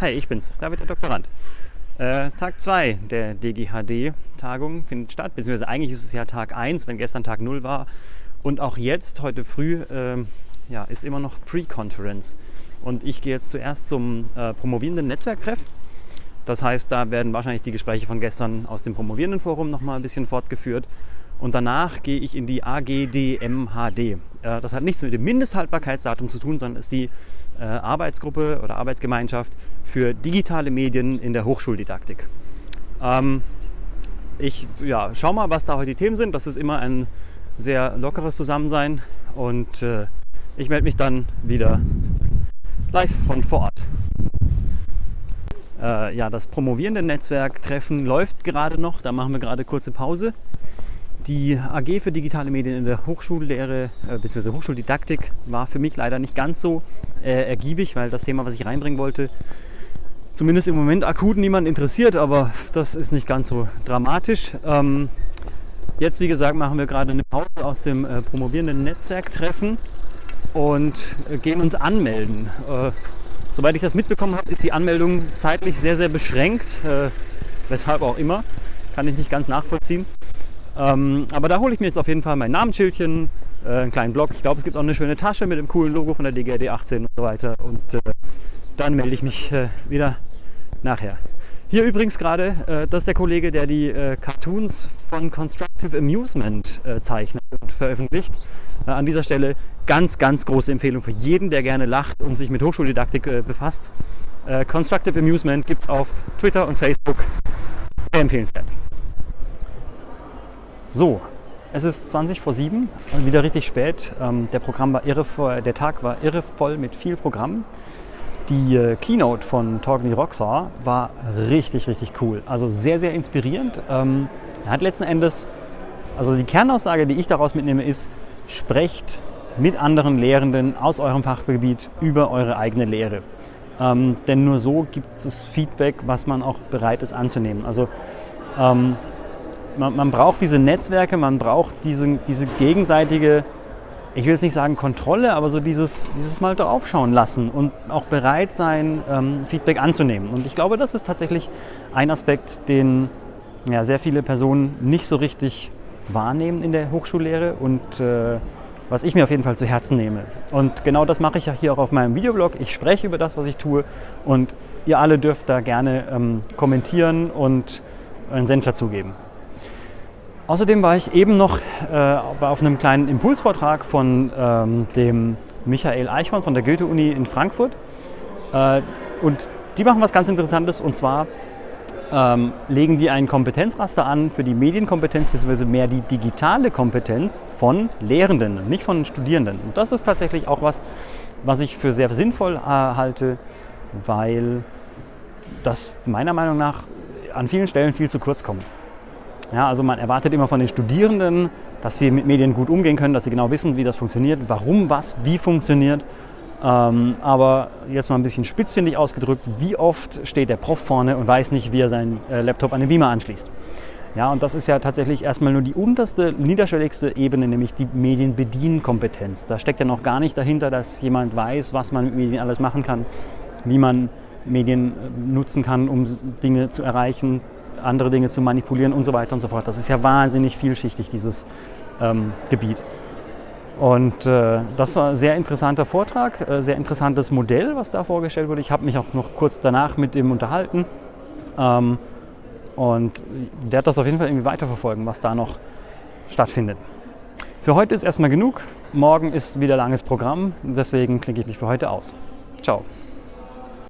Hi, ich bin's, David der Doktorand. Äh, Tag 2 der DGHD-Tagung findet statt, beziehungsweise eigentlich ist es ja Tag 1, wenn gestern Tag 0 war. Und auch jetzt, heute früh, äh, ja, ist immer noch Pre-Conference. Und ich gehe jetzt zuerst zum äh, promovierenden Netzwerktreff. Das heißt, da werden wahrscheinlich die Gespräche von gestern aus dem Promovierendenforum nochmal ein bisschen fortgeführt. Und danach gehe ich in die AGDMHD. Äh, das hat nichts mit dem Mindesthaltbarkeitsdatum zu tun, sondern ist die äh, Arbeitsgruppe oder Arbeitsgemeinschaft für digitale Medien in der Hochschuldidaktik. Ähm, ich ja, schau mal, was da heute die Themen sind. Das ist immer ein sehr lockeres Zusammensein und äh, ich melde mich dann wieder live von vor Ort. Äh, ja, das promovierende Netzwerktreffen läuft gerade noch. Da machen wir gerade kurze Pause. Die AG für digitale Medien in der Hochschullehre äh, bzw. Hochschuldidaktik war für mich leider nicht ganz so äh, ergiebig, weil das Thema, was ich reinbringen wollte, zumindest im Moment akut niemand interessiert, aber das ist nicht ganz so dramatisch. Ähm, jetzt, wie gesagt, machen wir gerade eine Pause aus dem äh, promovierenden Netzwerktreffen und äh, gehen uns anmelden. Äh, soweit ich das mitbekommen habe, ist die Anmeldung zeitlich sehr, sehr beschränkt, äh, weshalb auch immer, kann ich nicht ganz nachvollziehen. Ähm, aber da hole ich mir jetzt auf jeden Fall mein Namensschildchen, äh, einen kleinen Blog. Ich glaube, es gibt auch eine schöne Tasche mit dem coolen Logo von der DGRD 18 und so weiter. Und äh, dann melde ich mich äh, wieder nachher. Hier übrigens gerade, äh, das ist der Kollege, der die äh, Cartoons von Constructive Amusement äh, zeichnet und veröffentlicht. an dieser Stelle ganz, ganz große Empfehlung für jeden, der gerne lacht und sich mit Hochschuldidaktik befasst. Constructive Amusement gibt es auf Twitter und Facebook. Sehr empfehlenswert. So, es ist 20 vor 7, wieder richtig spät. Ähm, der, Programm war irre der Tag war irre voll mit viel Programm. Die äh, Keynote von Torgny Roxar war richtig, richtig cool. Also sehr, sehr inspirierend. Ähm, er hat letzten Endes, also die Kernaussage, die ich daraus mitnehme, ist, sprecht mit anderen Lehrenden aus eurem Fachgebiet über eure eigene Lehre. Ähm, denn nur so gibt es Feedback, was man auch bereit ist anzunehmen. Also man, man, braucht diese Netzwerke, man braucht diese, diese gegenseitige, ich will jetzt nicht sagen Kontrolle, aber so dieses, dieses mal draufschauen lassen und auch bereit sein, ähm, Feedback anzunehmen. Und ich glaube, das ist tatsächlich ein Aspekt, den ja, sehr viele Personen nicht so richtig wahrnehmen in der Hochschullehre und äh, was ich mir auf jeden Fall zu Herzen nehme. Und genau das mache ich ja hier auch auf meinem Videoblog. Ich spreche über das, was ich tue und ihr alle dürft da gerne ähm, kommentieren und einen Senf dazugeben. Außerdem war ich eben noch äh, auf einem kleinen Impulsvortrag von ähm, dem Michael Eichhorn von der Goethe-Uni in Frankfurt. Äh, und die machen was ganz Interessantes und zwar ähm, legen die ein Kompetenzraster an für die Medienkompetenz bzw. mehr die digitale Kompetenz von Lehrenden, nicht von Studierenden. Und das ist tatsächlich auch was, was ich für sehr sinnvoll äh, halte, weil das meiner Meinung nach an vielen Stellen viel zu kurz kommt. Ja, also man erwartet immer von den Studierenden, dass sie mit Medien gut umgehen können, dass sie genau wissen, wie das funktioniert, warum was wie funktioniert. Ähm, aber jetzt mal ein bisschen spitzfindig ausgedrückt, wie oft steht der Prof vorne und weiß nicht, wie er seinen äh, Laptop an den Beamer anschließt. Ja, und das ist ja tatsächlich erstmal nur die unterste, niederschwelligste Ebene, nämlich die Medienbedienkompetenz. Da steckt ja noch gar nicht dahinter, dass jemand weiß, was man mit Medien alles machen kann, wie man Medien äh, nutzen kann, um Dinge zu erreichen, andere Dinge zu manipulieren und so weiter und so fort. Das ist ja wahnsinnig vielschichtig, dieses ähm, Gebiet. Und äh, das war ein sehr interessanter Vortrag, äh, sehr interessantes Modell, was da vorgestellt wurde. Ich habe mich auch noch kurz danach mit ihm unterhalten ähm, und werde das auf jeden Fall irgendwie weiterverfolgen, was da noch stattfindet. Für heute ist erstmal genug. Morgen ist wieder langes Programm, deswegen klinke ich mich für heute aus. Ciao.